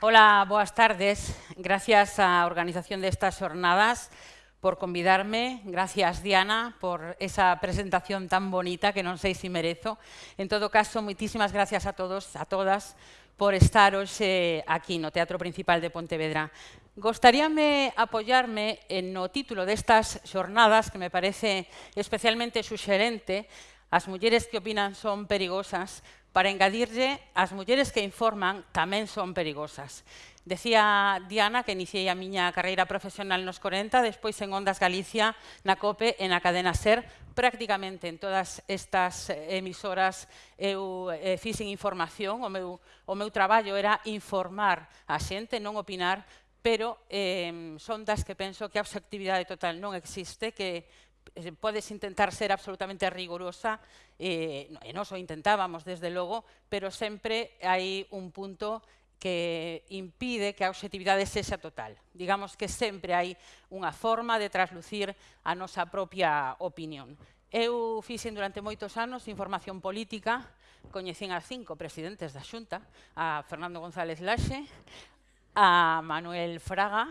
Hola, boas tardes. Gracias á organización destas xornadas por convidarme. Gracias, Diana, por esa presentación tan bonita que non sei se merezo. En todo caso, moitísimas gracias a todos, a todas, por estar hoxe aquí no Teatro Principal de Pontevedra. Gostaríame apoiarme no título destas xornadas, que me parece especialmente suxerente, As mulleres que opinan son perigosas, Para engadirlle, as mulleres que informan tamén son perigosas. Decía Diana que iniciei a miña carreira profesional nos 40, despois en Ondas Galicia, na COPE e na cadena SER, prácticamente en todas estas emisoras eu eh, fixen información, o meu, o meu traballo era informar a xente, non opinar, pero eh, son das que penso que a obxectividade total non existe, que Eh, podes intentar ser absolutamente rigurosa, eh, e nos o intentábamos, desde logo, pero sempre hai un punto que impide que a objetividade sexa total. Digamos que sempre hai unha forma de traslucir a nosa propia opinión. Eu fixen durante moitos anos información política, coñecín a cinco presidentes da Xunta, a Fernando González Laxe, a Manuel Fraga,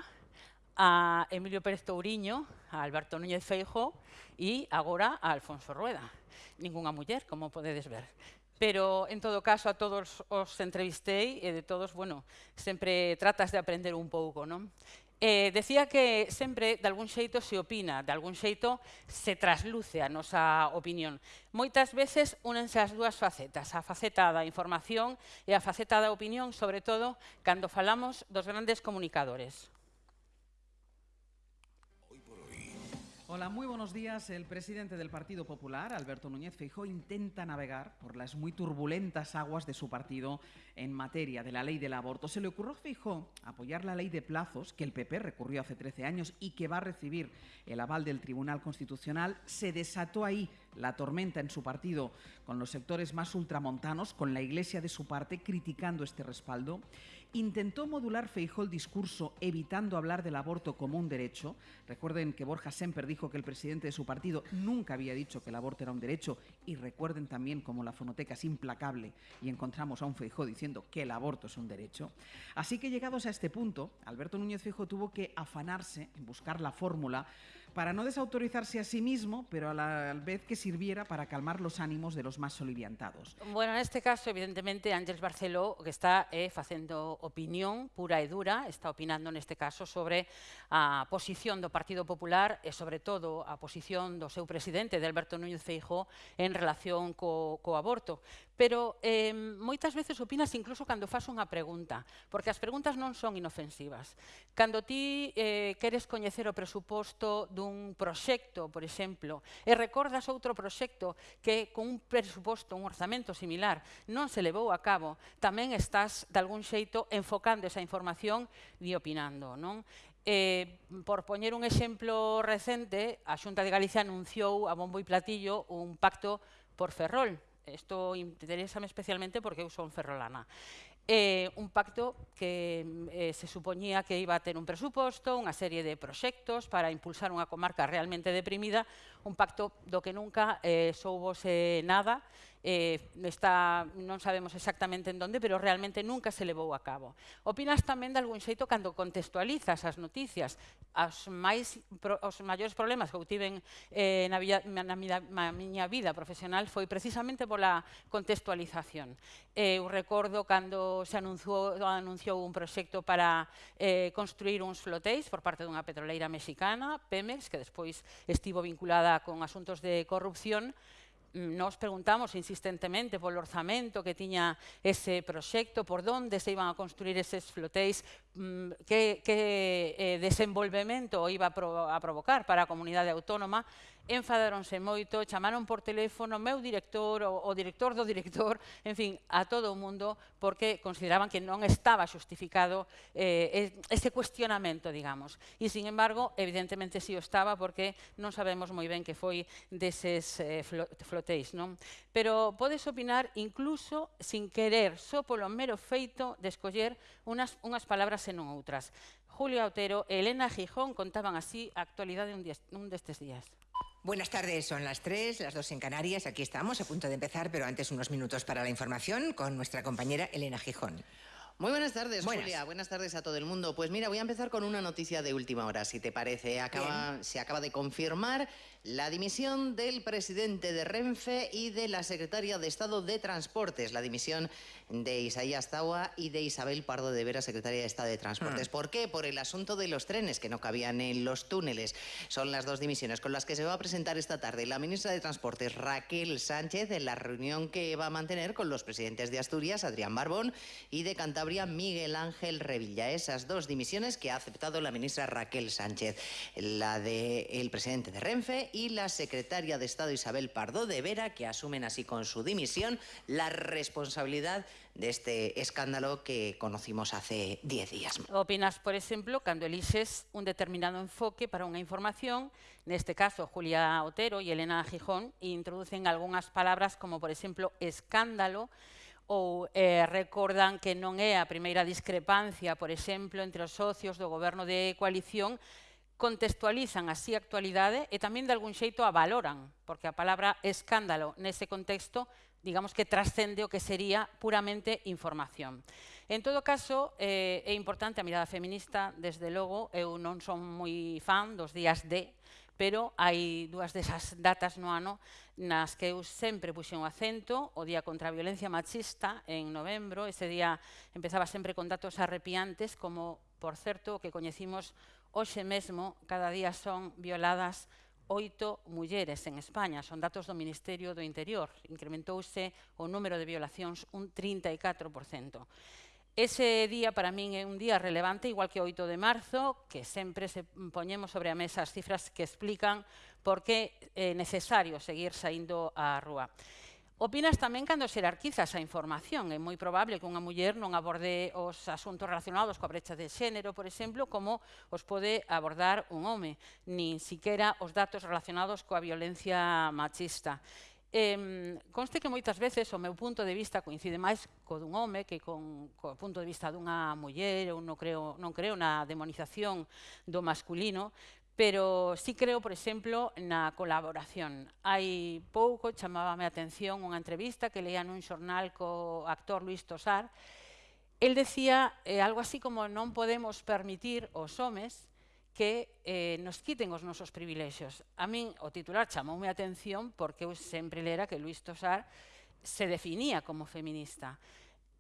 a Emilio Pérez Touriño, a Alberto Núñez Feijo e agora a Alfonso Rueda. Ningunha muller, como podedes ver. Pero, en todo caso, a todos os entrevistei e de todos, bueno, sempre tratas de aprender un pouco, non? Eh, decía que sempre, de algún xeito, se opina, de algún xeito, se trasluce a nosa opinión. Moitas veces únense as dúas facetas, a faceta da información e a faceta da opinión, sobre todo, cando falamos dos grandes comunicadores. Hola, muy buenos días. El presidente del Partido Popular, Alberto Núñez Feijóo, intenta navegar por las muy turbulentas aguas de su partido en materia de la ley del aborto. Se le ocurrió a Feijóo apoyar la ley de plazos que el PP recurrió hace 13 años y que va a recibir el aval del Tribunal Constitucional. Se desató ahí la tormenta en su partido con los sectores más ultramontanos, con la Iglesia de su parte criticando este respaldo. Intentó modular Feijó el discurso evitando hablar del aborto como un derecho. Recuerden que Borja Semper dijo que el presidente de su partido nunca había dicho que el aborto era un derecho y recuerden también cómo la fonoteca es implacable y encontramos a un Feijó diciendo que el aborto es un derecho. Así que llegados a este punto, Alberto Núñez Feijó tuvo que afanarse en buscar la fórmula para no desautorizarse a sí mismo, pero a la vez que sirviera para calmar los ánimos de los más soliviantados. Bueno, neste caso, evidentemente, Ángeles Barceló, que está eh, facendo opinión pura e dura, está opinando neste caso sobre a posición do Partido Popular e, sobre todo, a posición do seu presidente, de Alberto Núñez Feijó, en relación co, co aborto pero eh, moitas veces opinas incluso cando fas unha pregunta, porque as preguntas non son inofensivas. Cando ti eh, queres coñecer o presuposto dun proxecto, por exemplo, e recordas outro proxecto que con un presuposto, un orzamento similar, non se levou a cabo, tamén estás, de algún xeito, enfocando esa información e opinando. Non? Eh, por poñer un exemplo recente, a Xunta de Galicia anunciou a bombo e platillo un pacto por Ferrol, esto interesa especialmente porque eu un ferrolana. Eh, un pacto que eh, se supoñía que iba a ter un presuposto, unha serie de proxectos para impulsar unha comarca realmente deprimida, un pacto do que nunca eh, soubose nada eh, está, non sabemos exactamente en donde, pero realmente nunca se levou a cabo. Opinas tamén de algún xeito cando contextualizas as noticias, as máis, pro, os maiores problemas que eu tiven eh, na, via, na, mi, na miña vida profesional foi precisamente pola contextualización. Eh, eu recordo cando se anunciou, anunciou un proxecto para eh, construir uns flotéis por parte dunha petroleira mexicana, Pemex, que despois estivo vinculada con asuntos de corrupción, Mm, nos preguntamos insistentemente polo orzamento que tiña ese proxecto, por donde se iban a construir eses flotéis, Mm, que, que eh, desenvolvemento iba a, pro, a provocar para a comunidade autónoma, enfadaronse moito, chamaron por teléfono meu director o, o director do director, en fin, a todo o mundo, porque consideraban que non estaba justificado eh, ese cuestionamento, digamos. E, sin embargo, evidentemente sí o estaba, porque non sabemos moi ben que foi deses eh, flotéis, non? Pero podes opinar incluso sin querer, só polo mero feito de escoller unas, unhas palabras e non outras. Julio Autero e Elena Gijón contaban así a actualidade un, día, un destes días. Buenas tardes, son las tres, las dos en Canarias. Aquí estamos, a punto de empezar, pero antes unos minutos para la información con nuestra compañera Elena Gijón. Muy buenas tardes, Buenas. Julia. Buenas tardes a todo el mundo. Pues mira, voy a empezar con una noticia de última hora, si te parece. Acaba- se acaba de confirmar la dimisión del presidente de Renfe y de la secretaria de Estado de Transportes. La dimisión de Isaías Taua y de Isabel Pardo de Vera, secretaria de Estado de Transportes. ¿Por qué? Por el asunto de los trenes que no cabían en los túneles. Son las dos dimisiones con las que se va a presentar esta tarde la ministra de Transportes, Raquel Sánchez, en la reunión que va a mantener con los presidentes de Asturias, Adrián Barbón, y de Cantabria, Miguel Ángel Revilla. Esas dos dimisiones que ha aceptado la ministra Raquel Sánchez, la del presidente de Renfe Y la secretaria de Estado Isabel Pardo de Vera, que asumen así con su dimisión la responsabilidad de este escándalo que conocimos hace 10 días. Opinas, por exemplo, cando eliges un determinado enfoque para unha información, neste caso Julia Otero e Elena Gijón, e introducen algunhas palabras como, por exemplo, escándalo, ou eh, recordan que non é a primeira discrepancia, por exemplo, entre os socios do goberno de coalición contextualizan así a actualidade e tamén de algún xeito a valoran, porque a palabra escándalo nese contexto digamos que trascende o que sería puramente información. En todo caso, eh, é importante a mirada feminista, desde logo, eu non son moi fan dos días D, pero hai dúas desas datas no ano nas que eu sempre puxen o acento, o Día contra a Violencia Machista, en novembro, ese día empezaba sempre con datos arrepiantes, como, por certo, o que coñecimos Hoxe mesmo, cada día son violadas oito mulleres en España. Son datos do Ministerio do Interior. Incrementouse o número de violacións un 34%. Ese día para min é un día relevante, igual que o 8 de marzo, que sempre se poñemos sobre a mesa as cifras que explican por que é necesario seguir saindo á rúa. Opinas tamén cando xerarquizas a información. É moi probable que unha muller non aborde os asuntos relacionados coa brecha de xénero, por exemplo, como os pode abordar un home, nin siquera os datos relacionados coa violencia machista. Eh, conste que moitas veces o meu punto de vista coincide máis co dun home que con, co punto de vista dunha muller, eu non creo, non creo na demonización do masculino, pero sí creo, por exemplo, na colaboración. Hai pouco chamábame a atención unha entrevista que leía nun xornal co actor Luis Tosar. El decía eh, algo así como non podemos permitir os homes que eh, nos quiten os nosos privilexios. A min o titular chamoume a atención porque eu sempre lera que Luis Tosar se definía como feminista.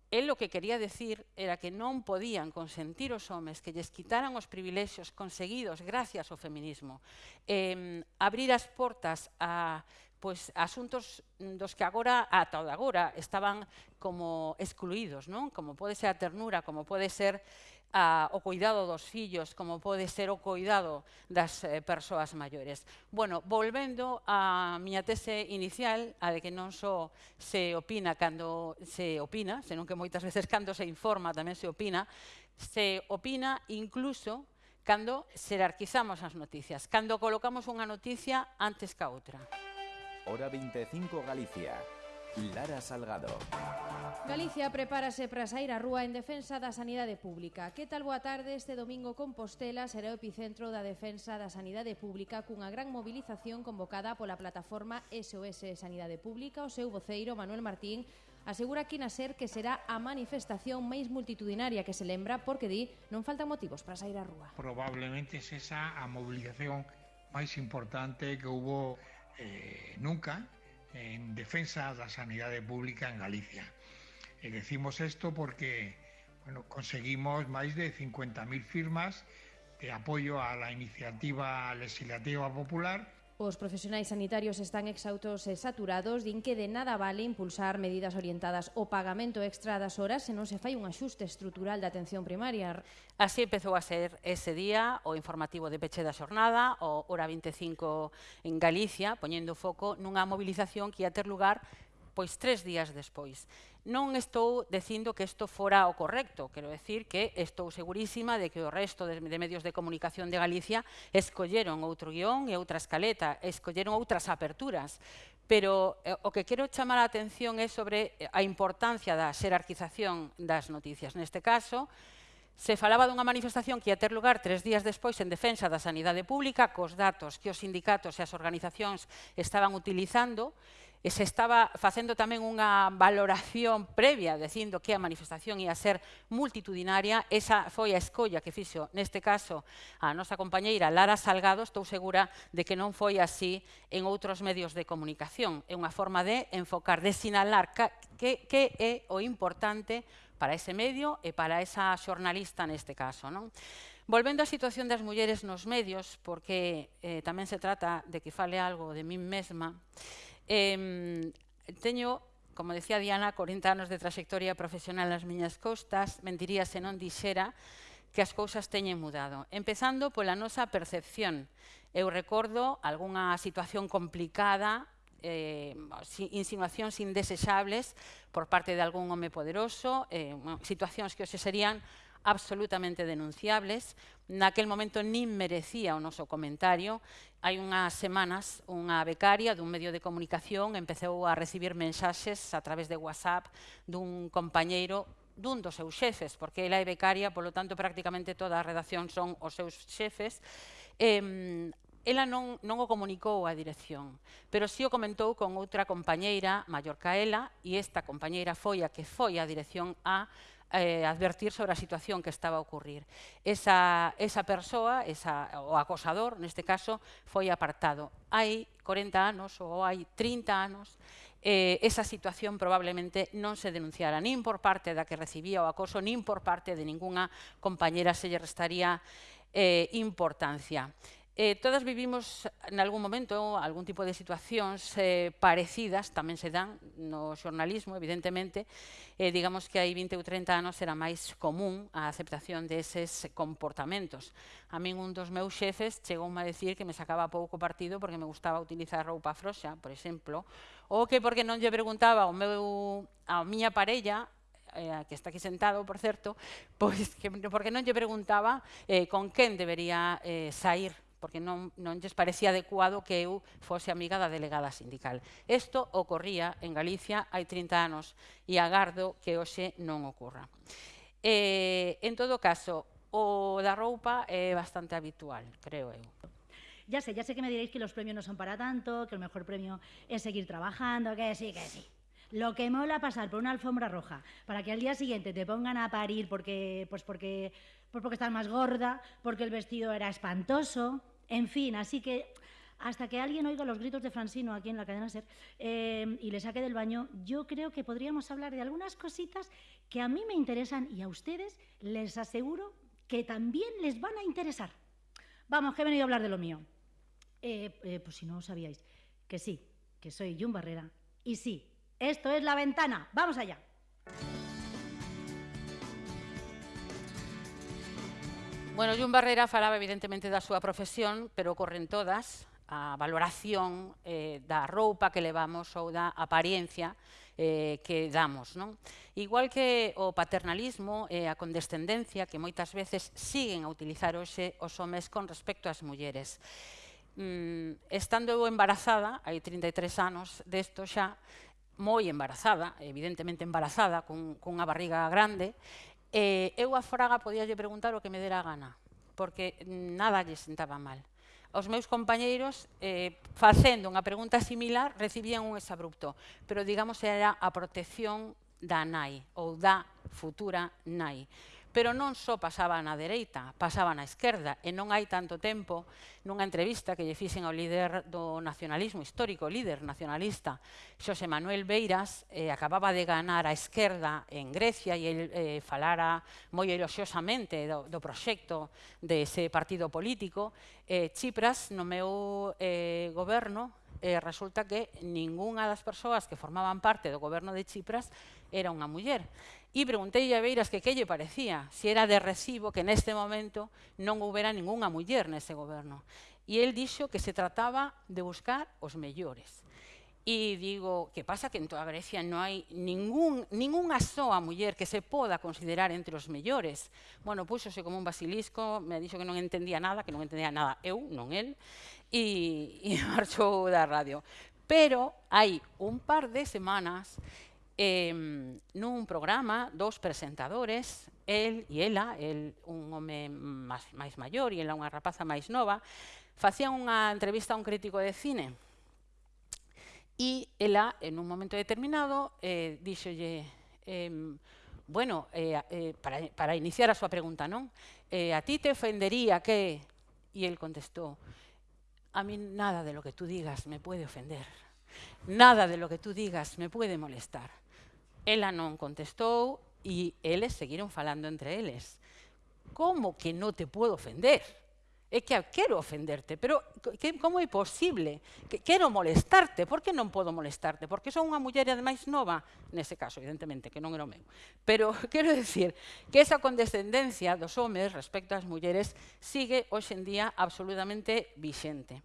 El o que quería decir era que non podían consentir os homes que lles quitaran os privilexios conseguidos gracias ao feminismo. Eh, abrir as portas a pois, asuntos mm, dos que agora, ata o de agora, estaban como excluídos, non? como pode ser a ternura, como pode ser a, o cuidado dos fillos, como pode ser o cuidado das eh, persoas maiores. Bueno, volvendo á miña tese inicial, a de que non só se opina cando se opina, senón que moitas veces cando se informa tamén se opina, se opina incluso cando xerarquizamos as noticias, cando colocamos unha noticia antes ca outra. Hora 25 Galicia. Lara Salgado. Galicia prepárase para sair á rúa en defensa da sanidade pública. Que tal boa tarde este domingo Compostela será o epicentro da defensa da sanidade pública cunha gran mobilización convocada pola plataforma SOS Sanidade Pública. O seu voceiro Manuel Martín asegura aquí na SER que será a manifestación máis multitudinaria que se lembra porque di non faltan motivos para sair á rúa. Probablemente esa a mobilización máis importante que hubo eh, nunca en defensa da sanidade pública en Galicia. E decimos isto porque bueno, conseguimos máis de 50.000 firmas de apoio a la iniciativa legislativa popular Os profesionais sanitarios están exautos e saturados, din que de nada vale impulsar medidas orientadas ao pagamento extra das horas se non se fai un axuste estrutural da atención primaria. Así empezou a ser ese día o informativo de peche da xornada, o Hora 25 en Galicia, poñendo foco nunha movilización que ia ter lugar pois tres días despois. Non estou dicindo que isto fora o correcto, quero decir que estou segurísima de que o resto de, de medios de comunicación de Galicia escolleron outro guión e outra escaleta, escolleron outras aperturas, pero eh, o que quero chamar a atención é sobre eh, a importancia da xerarquización das noticias. Neste caso, se falaba dunha manifestación que ia ter lugar tres días despois en defensa da sanidade pública, cos datos que os sindicatos e as organizacións estaban utilizando, e e se estaba facendo tamén unha valoración previa dicindo que a manifestación ia ser multitudinaria, esa foi a escolla que fixo neste caso a nosa compañeira Lara Salgado, estou segura de que non foi así en outros medios de comunicación. É unha forma de enfocar, de sinalar que, que é o importante para ese medio e para esa xornalista neste caso. Non? Volvendo á situación das mulleres nos medios, porque eh, tamén se trata de que fale algo de min mesma, Eh, teño, como decía Diana, 40 anos de trayectoria profesional nas miñas costas, mentiría se non dixera que as cousas teñen mudado. Empezando pola nosa percepción. Eu recordo algunha situación complicada eh, insinuacións indesexables por parte de algún home poderoso, eh, situacións que hoxe serían absolutamente denunciables. Naquel momento nin merecía o noso comentario. Hai unhas semanas, unha becaria dun medio de comunicación empezou a recibir mensaxes a través de WhatsApp dun compañeiro dun dos seus xefes, porque ela é becaria, polo tanto, prácticamente toda a redacción son os seus xefes, eh, ela non, non o comunicou á dirección, pero si sí o comentou con outra compañeira maior que ela, e esta compañeira foi a que foi á dirección a eh, advertir sobre a situación que estaba a ocurrir. Esa, esa persoa, esa, o acosador, neste caso, foi apartado. Hai 40 anos ou hai 30 anos, eh, esa situación probablemente non se denunciara nin por parte da que recibía o acoso, nin por parte de ninguna compañera se lle restaría eh, importancia. Eh, todas vivimos en algún momento algún tipo de situacións eh, parecidas, tamén se dan no xornalismo, evidentemente. Eh, digamos que hai 20 ou 30 anos era máis común a aceptación deses comportamentos. A min un dos meus xefes chegou a decir que me sacaba pouco partido porque me gustaba utilizar roupa froxa, por exemplo, ou que porque non lle preguntaba ao meu, a miña parella eh, que está aquí sentado, por certo, pois que, porque non lle preguntaba eh, con quen debería eh, sair porque non, non lles parecía adecuado que eu fose amiga da delegada sindical. Isto ocorría en Galicia hai 30 anos e agardo que hoxe non ocorra. Eh, en todo caso, o da roupa é bastante habitual, creo eu. Ya sé, ya sé que me diréis que los premios no son para tanto, que el mejor premio es seguir trabajando, que sí, que sí. Lo que mola pasar por una alfombra roja para que al día siguiente te pongan a parir porque, pues porque, pues porque estás más gorda, porque el vestido era espantoso, en fin, así que hasta que alguien oiga los gritos de Francino aquí en la cadena SER eh, y le saque del baño, yo creo que podríamos hablar de algunas cositas que a mí me interesan y a ustedes les aseguro que también les van a interesar. Vamos, que he venido a hablar de lo mío. Eh, eh, pues si no sabíais, que sí, que soy Jun Barrera y sí, esto es la ventana. Vamos allá. Bueno, Jun Barrera falaba evidentemente da súa profesión, pero corren todas, a valoración eh, da roupa que levamos ou da apariencia eh, que damos. Non? Igual que o paternalismo e eh, a condescendencia que moitas veces siguen a utilizar hoxe os homes con respecto ás mulleres. Mm, estando eu embarazada, hai 33 anos desto xa, moi embarazada, evidentemente embarazada, con, con unha barriga grande, eh, eu a Fraga podíalle preguntar o que me dera gana, porque nada lle sentaba mal. Os meus compañeiros, eh, facendo unha pregunta similar, recibían un exabrupto, pero digamos era a protección da nai ou da futura nai pero non só pasaba na dereita, pasaba na esquerda, e non hai tanto tempo, nunha entrevista que lle fixen ao líder do nacionalismo histórico, líder nacionalista, Xosé Manuel Beiras, eh, acababa de ganar a esquerda en Grecia e el eh, falara moi eloxiosamente do, do proxecto dese partido político, eh, Chipras, no meu eh, goberno, eh, resulta que ningunha das persoas que formaban parte do goberno de Chipras era unha muller e preguntei a Beiras que que lle parecía, se era de recibo que neste momento non houbera ningunha muller neste goberno. E el dixo que se trataba de buscar os mellores. E digo, que pasa que en toda Grecia non hai ningún, ninguna soa muller que se poda considerar entre os mellores. Bueno, puxose como un basilisco, me dixo que non entendía nada, que non entendía nada eu, non el, e, e marchou da radio. Pero hai un par de semanas eh, nun programa, dos presentadores, el e ela, el un home máis, máis maior e ela unha rapaza máis nova, facían unha entrevista a un crítico de cine E ela, en un momento determinado, eh, díxolle, eh, bueno, eh, eh, para, para iniciar a súa pregunta, non? Eh, a ti te ofendería que... E el contestou, a mí nada de lo que tú digas me puede ofender. Nada de lo que tú digas me puede molestar. Ela non contestou e eles seguiron falando entre eles. Como que non te puedo ofender? É que quero ofenderte, pero que, como é posible? Que, quero molestarte, por que non podo molestarte? Porque son unha muller ademais nova, nese caso, evidentemente, que non era o meu. Pero quero decir que esa condescendencia dos homes respecto ás mulleres sigue hoxe en día absolutamente vixente.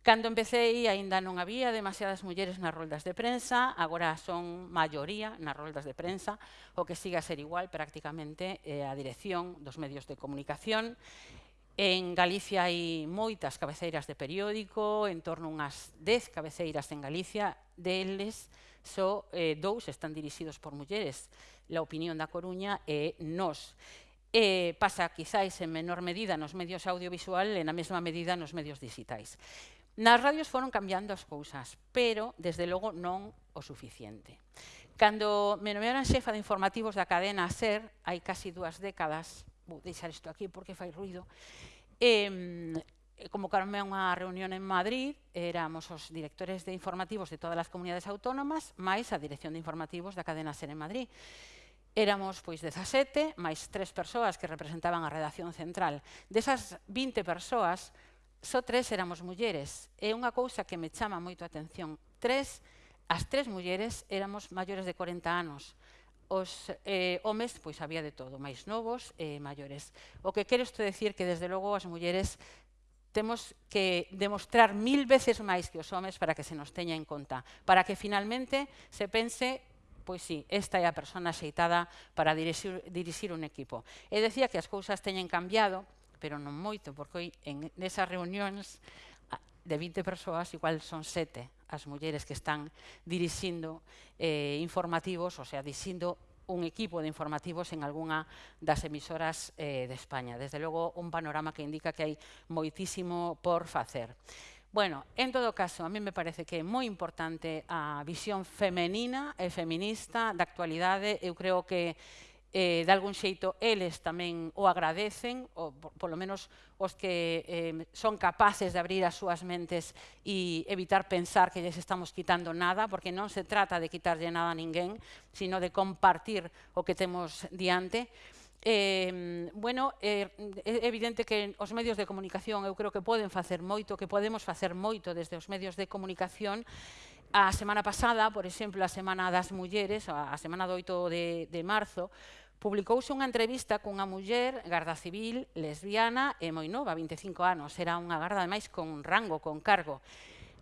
Cando empecéi, aínda non había demasiadas mulleres nas roldas de prensa, agora son maioría nas roldas de prensa, o que siga a ser igual prácticamente eh, a dirección dos medios de comunicación. En Galicia hai moitas cabeceiras de periódico, en torno unhas 10 cabeceiras en Galicia, deles só eh, dous están dirixidos por mulleres, La Opinión da Coruña e Nos. Eh, pasa quizáis en menor medida nos medios audiovisual e na mesma medida nos medios digitais. Nas radios foron cambiando as cousas, pero, desde logo, non o suficiente. Cando me nomearon xefa de informativos da cadena SER, hai casi dúas décadas, vou deixar isto aquí porque fai ruido, eh, convocaronme a unha reunión en Madrid, éramos os directores de informativos de todas as comunidades autónomas, máis a dirección de informativos da cadena SER en Madrid. Éramos, pois, 17, máis tres persoas que representaban a redacción central. Desas 20 persoas, só tres éramos mulleres. É unha cousa que me chama moito a atención. Tres, as tres mulleres éramos maiores de 40 anos. Os eh, homes, pois había de todo, máis novos e eh, maiores. O que quero isto decir que, desde logo, as mulleres temos que demostrar mil veces máis que os homes para que se nos teña en conta, para que finalmente se pense pois sí, esta é a persona aceitada para dirixir, dirixir un equipo. E decía que as cousas teñen cambiado, pero non moito, porque en esas reunións de 20 persoas, igual son sete as mulleres que están dirixindo eh, informativos, o sea, dirixindo un equipo de informativos en algunha das emisoras eh, de España. Desde logo, un panorama que indica que hai moitísimo por facer. Bueno, en todo caso, a mí me parece que é moi importante a visión femenina e feminista da actualidade. Eu creo que eh, de algún xeito eles tamén o agradecen, ou polo menos os que eh, son capaces de abrir as súas mentes e evitar pensar que lles estamos quitando nada, porque non se trata de quitarlle nada a ninguén, sino de compartir o que temos diante. Eh, bueno, eh, é evidente que os medios de comunicación eu creo que poden facer moito, que podemos facer moito desde os medios de comunicación, A semana pasada, por exemplo, a Semana das Mulleres, a semana do 8 de, de marzo, publicouse unha entrevista cunha muller garda civil, lesbiana e moi nova, 25 anos, era unha garda ademais con rango, con cargo.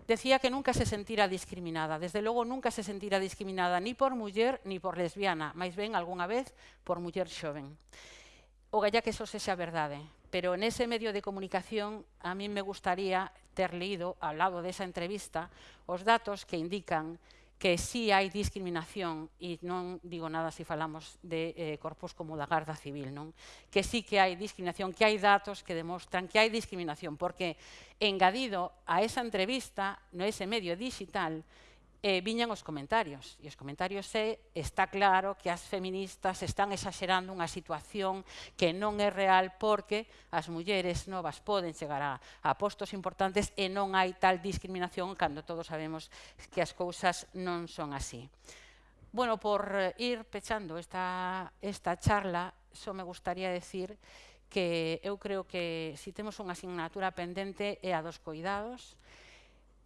Decía que nunca se sentira discriminada, desde logo nunca se sentira discriminada ni por muller ni por lesbiana, máis ben algunha vez por muller xoven. O galla que eso sexa verdade, pero en ese medio de comunicación a mí me gustaría ter leído ao lado desa entrevista os datos que indican que que sí hai discriminación, e non digo nada se falamos de eh, corpos como da Garda Civil, non? que sí que hai discriminación, que hai datos que demostran que hai discriminación, porque engadido a esa entrevista no ese medio digital, eh, viñan os comentarios. E os comentarios é, está claro que as feministas están exagerando unha situación que non é real porque as mulleres novas poden chegar a, a postos importantes e non hai tal discriminación cando todos sabemos que as cousas non son así. Bueno, por eh, ir pechando esta, esta charla, só me gustaría decir que eu creo que si temos unha asignatura pendente é a dos cuidados,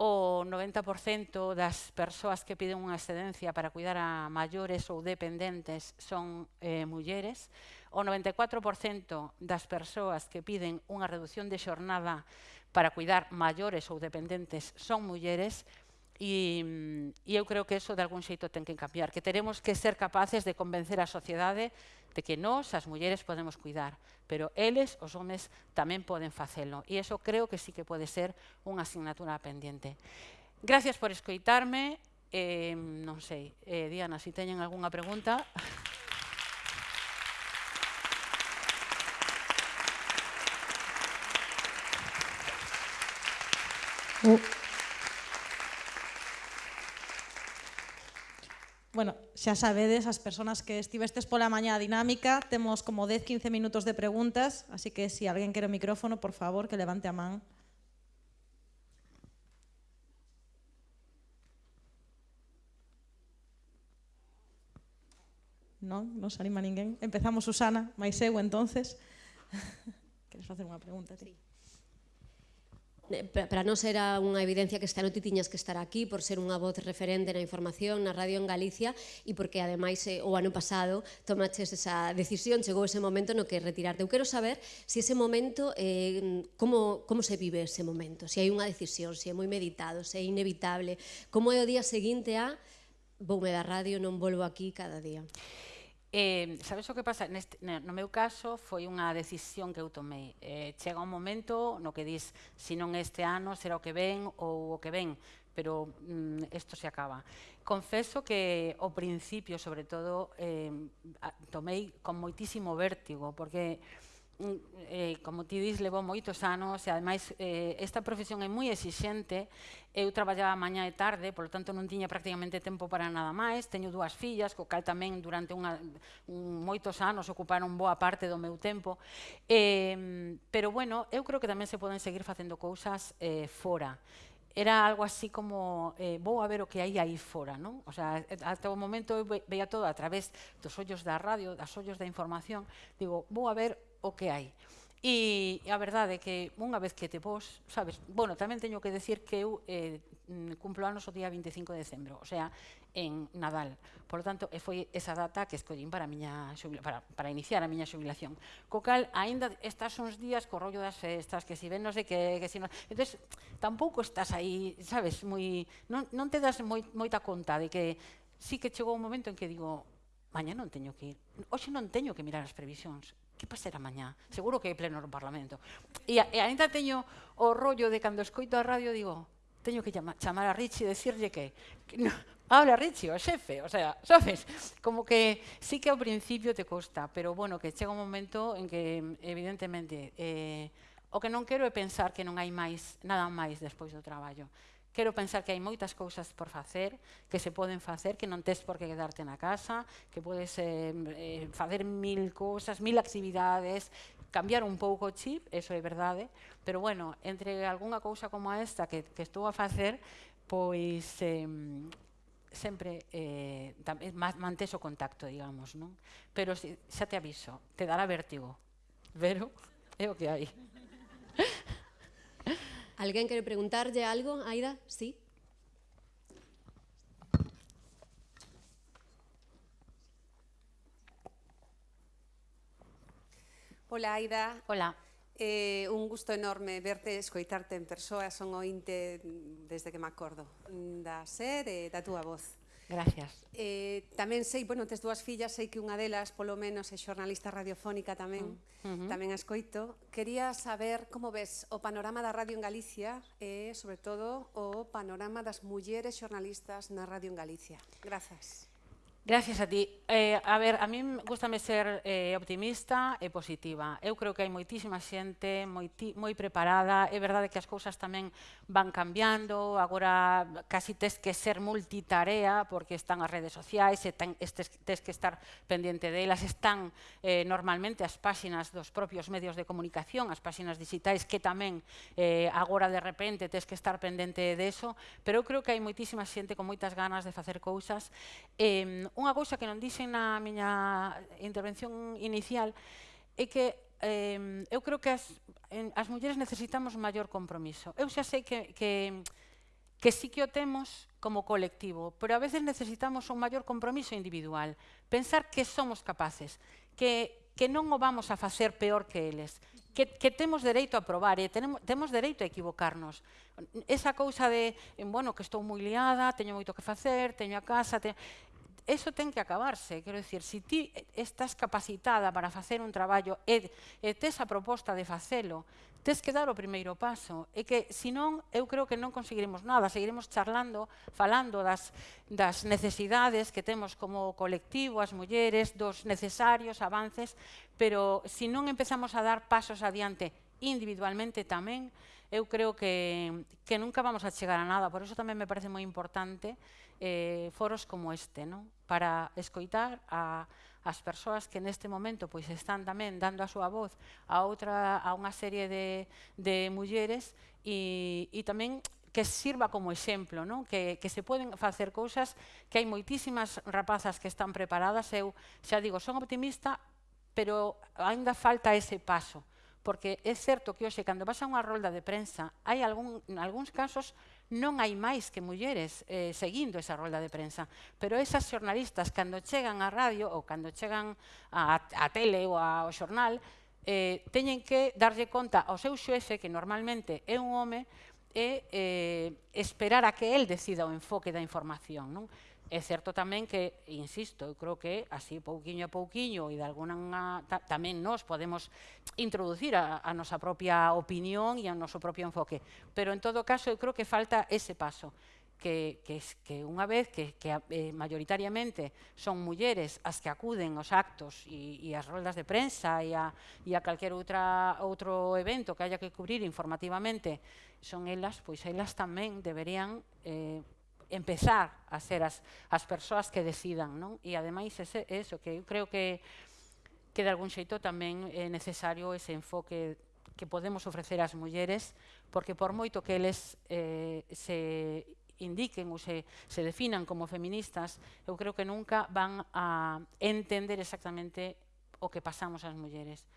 o 90% das persoas que piden unha excedencia para cuidar a maiores ou dependentes son eh, mulleres, o 94% das persoas que piden unha reducción de xornada para cuidar maiores ou dependentes son mulleres, E, e eu creo que eso de algún xeito ten que cambiar, que teremos que ser capaces de convencer a sociedade de que nós, as mulleres, podemos cuidar, pero eles, os homes, tamén poden facelo. E eso creo que sí que pode ser unha asignatura pendiente. Gracias por escoitarme. Eh, non sei, eh, Diana, se si teñen algunha pregunta... Oh. Bueno, xa sabedes, as persoas que estivestes pola mañá dinámica, temos como 10-15 minutos de preguntas, así que se si alguén quere o micrófono, por favor, que levante a man. Non, non se anima ninguén. Empezamos, Susana, máis eu, entonces. Queres facer unha pregunta? Sí. Eh, para non ser unha evidencia que esta noite tiñas que estar aquí por ser unha voz referente na información na radio en Galicia e porque ademais eh, o ano pasado tomaches esa decisión, chegou ese momento no que retirarte. Eu quero saber se si ese momento eh, como, como se vive ese momento, se si hai unha decisión, se si é moi meditado, se é inevitable, como é o día seguinte a voume da radio, non volvo aquí cada día. Eh, sabes o que pasa? Neste, no meu caso foi unha decisión que eu tomei. Eh, chega un momento no que dis, se non este ano será o que ven ou o que ven, pero mm, isto se acaba. Confeso que o principio, sobre todo, eh, tomei con moitísimo vértigo, porque eh, como ti dis, levou moitos anos e ademais eh, esta profesión é moi exixente. Eu traballaba mañá e tarde, polo tanto non tiña prácticamente tempo para nada máis. Teño dúas fillas, co cal tamén durante unha, un, moitos anos ocuparon boa parte do meu tempo. Eh, pero bueno, eu creo que tamén se poden seguir facendo cousas eh, fora era algo así como eh, vou a ver o que hai aí fora, non? O sea, ata o momento eu veía todo a través dos ollos da radio, das ollos da información, digo, vou a ver o que hai. E a verdade é que unha vez que te vos, sabes, bueno, tamén teño que decir que eu eh, mm, cumplo anos o día 25 de decembro, o sea, en Nadal. Por lo tanto, e foi esa data que escollín para, a miña para, para iniciar a miña xubilación. Co cal, aínda estás uns días co rollo das festas, que si ven, non sei que, que si non... Entón, tampouco estás aí, sabes, moi... Non, non te das moi, moita conta de que sí que chegou un momento en que digo, mañá non teño que ir, hoxe non teño que mirar as previsións, que pasará mañá? Seguro que hai pleno no Parlamento. E, e ainda teño o rollo de cando escoito a radio, digo, teño que chamar, chamar a Richie e decirlle que, que no, habla Richie, o xefe, o sea, sabes, como que sí que ao principio te costa, pero bueno, que chega un momento en que evidentemente eh, o que non quero é pensar que non hai máis, nada máis despois do traballo. Quero pensar que hai moitas cousas por facer, que se poden facer, que non tes por que quedarte na casa, que podes eh, eh, facer mil cousas, mil actividades, cambiar un pouco o chip, eso é verdade, pero bueno, entre algunha cousa como esta que, que estou a facer, pois eh, sempre eh, eh mantes o contacto, digamos, non? Pero xa te aviso, te dará vértigo, pero é o que hai. Alguén quere preguntarlle algo, Aida? Sí. Hola, Aida. Hola. Eh, un gusto enorme verte, escoitarte en persoa, son ointe desde que me acordo da ser e da túa voz. Gracias. Eh, tamén sei, bueno, tes dúas fillas, sei que unha delas, polo menos, é xornalista radiofónica tamén, mm, uh -huh. tamén a escoito. Quería saber como ves o panorama da radio en Galicia e, sobre todo, o panorama das mulleres xornalistas na radio en Galicia. Grazas. Gracias a ti. Eh, a ver, a mí gustame ser eh, optimista e positiva. Eu creo que hai moitísima xente moi, ti, moi preparada. É verdade que as cousas tamén van cambiando. Agora casi tes que ser multitarea porque están as redes sociais, e ten, estes, tes que estar pendente delas. Están eh, normalmente as páxinas dos propios medios de comunicación, as páxinas digitais que tamén eh, agora de repente tes que estar pendente deso. Pero eu creo que hai moitísima xente con moitas ganas de facer cousas. Eh, unha cousa que non dixen na miña intervención inicial é que eh, eu creo que as, en, as mulleres necesitamos maior compromiso. Eu xa sei que, que, que sí que o temos como colectivo, pero a veces necesitamos un maior compromiso individual. Pensar que somos capaces, que, que non o vamos a facer peor que eles, que, que temos dereito a probar e tenemos, temos dereito a equivocarnos. Esa cousa de, bueno, que estou moi liada, teño moito que facer, teño a casa... Teño eso ten que acabarse, quero dicir, se ti estás capacitada para facer un traballo e, e tes a proposta de facelo, tes que dar o primeiro paso, e que senón eu creo que non conseguiremos nada, seguiremos charlando, falando das, das necesidades que temos como colectivo, as mulleres, dos necesarios avances, pero se non empezamos a dar pasos adiante individualmente tamén, eu creo que, que nunca vamos a chegar a nada, por eso tamén me parece moi importante eh, foros como este, non? para escoitar a, as persoas que neste momento pois están tamén dando a súa voz a outra a unha serie de, de mulleres e, e tamén que sirva como exemplo, non? Que, que se poden facer cousas, que hai moitísimas rapazas que están preparadas, eu xa digo, son optimista, pero aínda falta ese paso, porque é certo que hoxe, cando vas a unha rolda de prensa, hai algún, algúns casos non hai máis que mulleres eh, seguindo esa rolda de prensa. Pero esas xornalistas, cando chegan á radio ou cando chegan á, á tele ou ao xornal, eh, teñen que darlle conta ao seu xefe, que normalmente é un home, e eh, esperar a que el decida o enfoque da información. Non? É certo tamén que, insisto, eu creo que así pouquiño a pouquiño e de alguna ta, tamén nós podemos introducir a, a nosa propia opinión e a noso propio enfoque. Pero en todo caso eu creo que falta ese paso que, que, que unha vez que, que eh, mayoritariamente son mulleres as que acuden aos actos e, e as roldas de prensa e a, e a calquer outra, outro evento que haya que cubrir informativamente, son elas, pois elas tamén deberían eh, empezar a ser as, as persoas que decidan. Non? E ademais, ese, eso, que eu creo que, que de algún xeito tamén é necesario ese enfoque que podemos ofrecer ás mulleres, porque por moito que eles eh, se indiquen ou se, se definan como feministas, eu creo que nunca van a entender exactamente o que pasamos as mulleres.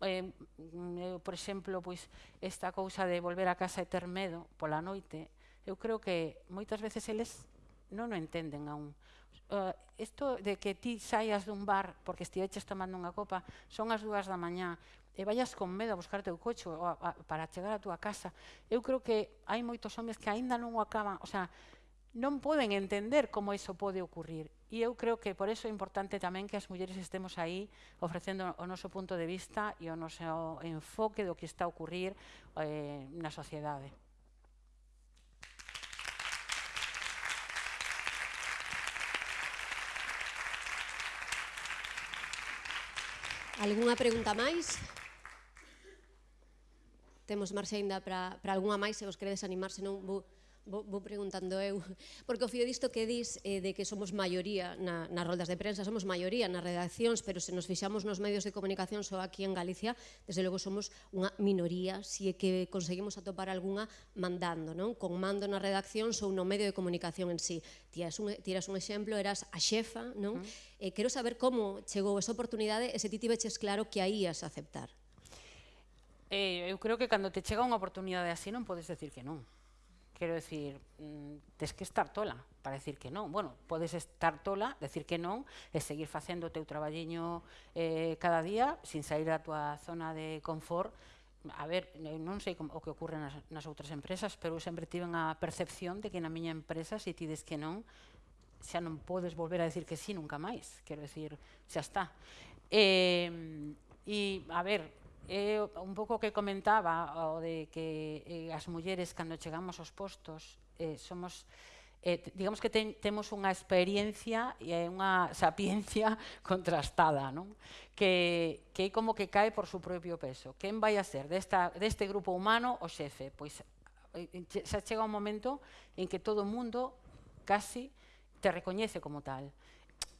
Eh, eu, por exemplo, pois, esta cousa de volver a casa e ter medo pola noite, eu creo que moitas veces eles non o entenden aún. Eh, uh, isto de que ti saias dun bar porque estiveches tomando unha copa, son as dúas da mañá, e vayas con medo a buscar teu coche ou a, a, para chegar a túa casa, eu creo que hai moitos homes que aínda non o acaban, o sea, non poden entender como iso pode ocurrir. E eu creo que por eso é importante tamén que as mulleres estemos aí ofrecendo o noso punto de vista e o noso enfoque do que está a ocurrir eh, na sociedade. Algúnha pregunta máis? Temos marxe ainda para, para algunha máis, se vos queredes animarse, non vou vou, vou preguntando eu, porque o fío disto que dis eh, de que somos maioría na, nas roldas de prensa, somos maioría nas redaccións, pero se nos fixamos nos medios de comunicación só aquí en Galicia, desde logo somos unha minoría, si é que conseguimos atopar algunha mandando, non? Con mando na redacción ou no medio de comunicación en sí. Tiras un, tiras un exemplo, eras a xefa, non? Uh -huh. eh, quero saber como chegou esa oportunidade e se ti tiveches claro que aí as aceptar. Eh, eu creo que cando te chega unha oportunidade así non podes decir que non. Quero decir, mm, tes que estar tola para decir que non. Bueno, podes estar tola, decir que non, e seguir facendo o teu traballiño eh, cada día, sin sair da tua zona de confort. A ver, non sei como, o que ocurre nas, nas outras empresas, pero eu sempre tiven a percepción de que na miña empresa, se ti des que non, xa non podes volver a decir que sí nunca máis. Quero decir, xa está. Eh, e, a ver, É un pouco que comentaba o de que eh, as mulleres cando chegamos aos postos eh, somos eh, digamos que ten, temos unha experiencia e unha sapiencia contrastada, non? Que, que é como que cae por su propio peso. Quen vai a ser desta, deste grupo humano o xefe? Pois eh, xa chega un momento en que todo o mundo casi te recoñece como tal.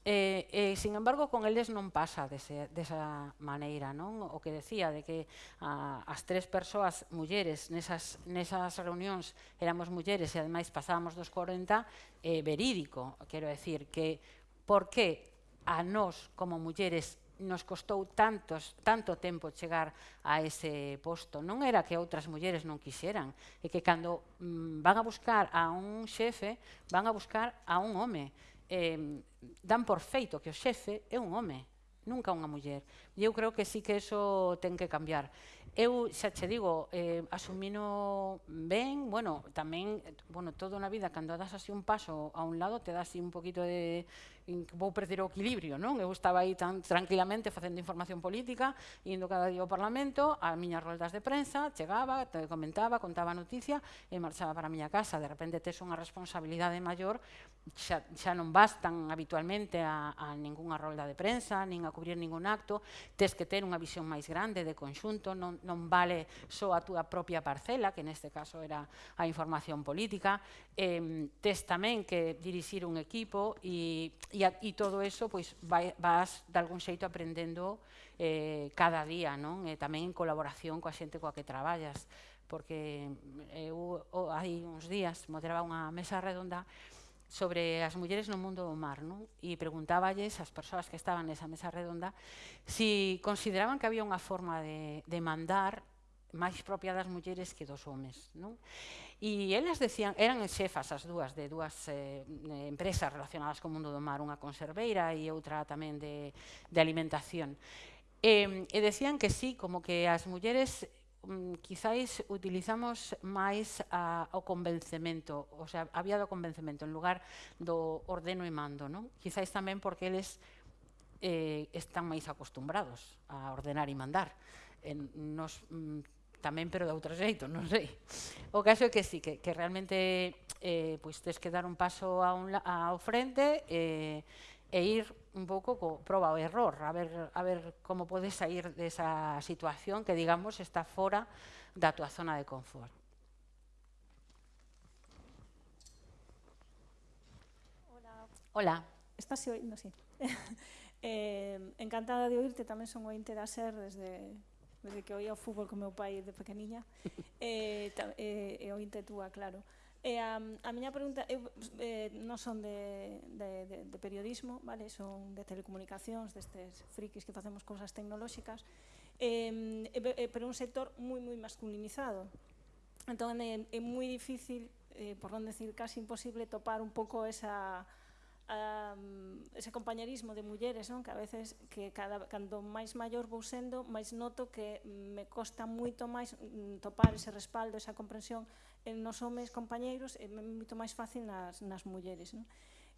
E, e, sin embargo, con eles non pasa dese, desa maneira, non? O que decía de que a, as tres persoas mulleres nesas, nesas reunións éramos mulleres e ademais pasábamos dos 40, eh, verídico, quero decir, que por que a nós como mulleres nos costou tantos, tanto tempo chegar a ese posto. Non era que outras mulleres non quixeran, é que cando mm, van a buscar a un xefe, van a buscar a un home eh, dan por feito que o xefe é un home, nunca unha muller. E eu creo que sí que eso ten que cambiar. Eu xa che digo, eh, asumino ben, bueno, tamén, bueno, todo na vida, cando das así un paso a un lado, te das así un poquito de, que vou perder o equilibrio, non? Eu estaba aí tan tranquilamente facendo información política, indo cada día ao Parlamento, a miñas roldas de prensa, chegaba, comentaba, contaba a noticia e marchaba para a miña casa. De repente tes unha responsabilidade maior, xa, xa non vas tan habitualmente a, a ningunha rolda de prensa, nin a cubrir ningún acto, tes que ter unha visión máis grande de conxunto, non, non vale só a túa propia parcela, que neste caso era a información política, eh, tes tamén que dirixir un equipo e e, a, e todo eso pois, vai, vas de algún xeito aprendendo eh, cada día, non? E eh, tamén en colaboración coa xente coa que traballas, porque eh, eu oh, hai uns días moderaba unha mesa redonda sobre as mulleres no mundo do mar, non? E preguntáballes ás persoas que estaban nesa mesa redonda si consideraban que había unha forma de, de mandar máis propia das mulleres que dos homes. Non? E elas decían, eran xefas as dúas de dúas eh, empresas relacionadas co mundo do mar, unha conserveira e outra tamén de, de alimentación. E, e decían que sí, como que as mulleres mm, quizáis utilizamos máis a, o convencemento, o sea, había do convencemento en lugar do ordeno e mando, non? Quizáis tamén porque eles eh, están máis acostumbrados a ordenar e mandar. En, nos mm, tamén, pero de outro xeito, non sei. O caso é que sí, que, que realmente eh, pois tens que dar un paso a un, ao frente eh, e ir un pouco co proba o error, a ver, a ver como podes sair desa situación que, digamos, está fora da tua zona de confort. Hola. Hola. Estás oindo, sí. eh, encantada de oírte, tamén son ointe da SER desde desde que oía o fútbol con meu pai de pequeniña, eh, e, e, eh, e o Intetúa, claro. E a, a miña pregunta, eu eh, non son de, de, de, de periodismo, vale? son de telecomunicacións, destes frikis que facemos cousas tecnolóxicas, eh, eh, pero un sector moi, moi masculinizado. Entón, é, é moi difícil, eh, por non decir casi imposible, topar un pouco esa um, ese compañerismo de mulleres, non? que a veces que cada, cando máis maior vou sendo, máis noto que me costa moito máis mm, topar ese respaldo, esa comprensión en nos homes compañeiros, é moito máis fácil nas, nas mulleres. Non?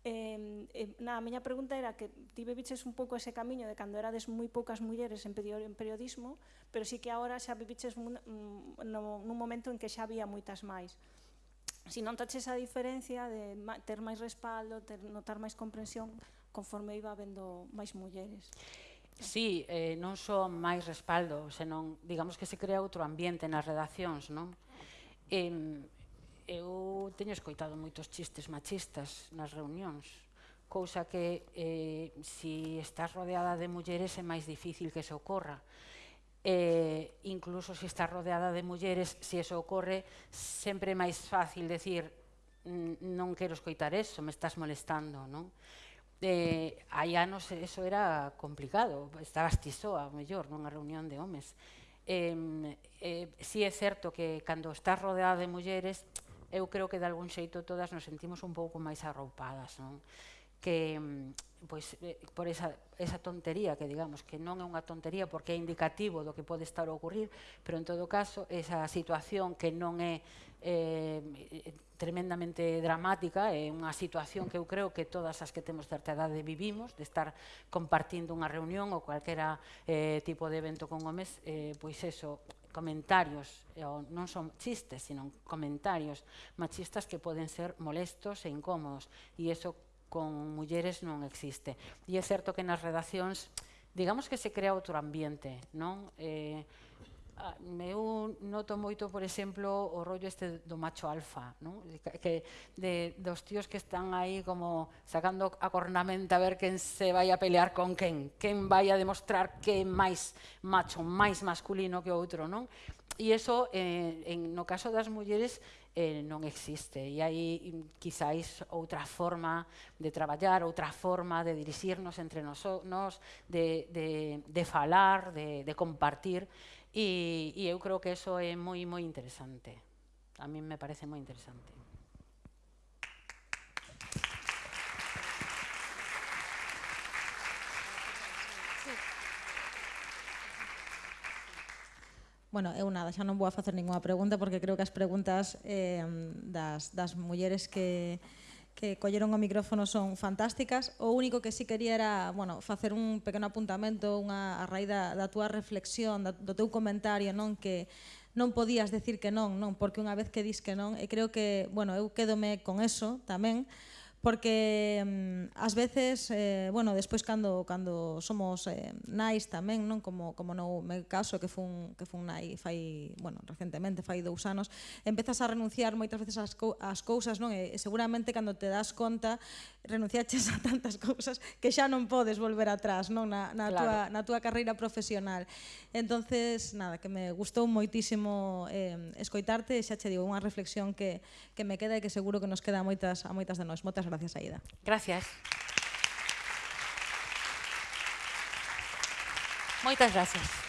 Eh, eh, na, a miña pregunta era que ti viviches un pouco ese camiño de cando erades moi poucas mulleres en, periodismo, pero sí que agora xa viviches un, mm, no, nun momento en que xa había moitas máis si non taches a diferencia de ter máis respaldo, ter, notar máis comprensión conforme iba vendo máis mulleres. Sí, eh, non só máis respaldo, senón, digamos que se crea outro ambiente nas redaccións, non? Eh, eu teño escoitado moitos chistes machistas nas reunións, cousa que eh, si estás rodeada de mulleres é máis difícil que se ocorra eh, incluso se está rodeada de mulleres, se eso ocorre, sempre é máis fácil decir non quero escoitar eso, me estás molestando, non? Eh, hai anos eso era complicado, estabas ti soa, mellor, nunha reunión de homes. Eh, eh, si é certo que cando estás rodeada de mulleres, eu creo que de algún xeito todas nos sentimos un pouco máis arroupadas, non? Que mm, pois, eh, por esa, esa tontería que digamos que non é unha tontería porque é indicativo do que pode estar a ocurrir, pero en todo caso esa situación que non é eh, tremendamente dramática, é unha situación que eu creo que todas as que temos certa edade vivimos, de estar compartindo unha reunión ou calquera eh, tipo de evento con homes, eh, pois eso, comentarios, ou non son chistes, sino comentarios machistas que poden ser molestos e incómodos, e iso con mulleres non existe. E é certo que nas redaccións, digamos que se crea outro ambiente, non? Eh, eu noto moito, por exemplo, o rollo este do macho alfa, non? que de, dos tíos que están aí como sacando a cornamenta a ver quen se vai a pelear con quen, quen vai a demostrar que é máis macho, máis masculino que o outro, non? E iso, eh, en, no caso das mulleres, eh, non existe. E hai, mm, quizáis, outra forma de traballar, outra forma de dirixirnos entre nos, nos de, de, de falar, de, de compartir, e, e eu creo que eso é moi, moi interesante. A mí me parece moi interesante. Bueno, eu nada, xa non vou a facer ninguna pregunta porque creo que as preguntas eh, das, das mulleres que, que colleron o micrófono son fantásticas. O único que sí quería era bueno, facer un pequeno apuntamento unha, a raíz da, da túa reflexión, da, do teu comentario, non que non podías decir que non, non, porque unha vez que dis que non, e creo que, bueno, eu quedome con eso tamén, porque mm, ás veces, eh, bueno, despois cando cando somos eh, nais tamén, non como como no meu caso que fun que fun nai fai, bueno, recentemente, fai dous anos, empezas a renunciar moitas veces ás, co ás cousas, non? E seguramente cando te das conta renunciaches a tantas cousas que xa non podes volver atrás, non? Na, na, claro. tua, na tua carreira profesional. Entonces, nada, que me gustou moitísimo eh, escoitarte e xa che digo, unha reflexión que, que me queda e que seguro que nos queda a moitas, a moitas de nós. Moitas gracias. Aida. Gracias. Moitas gracias.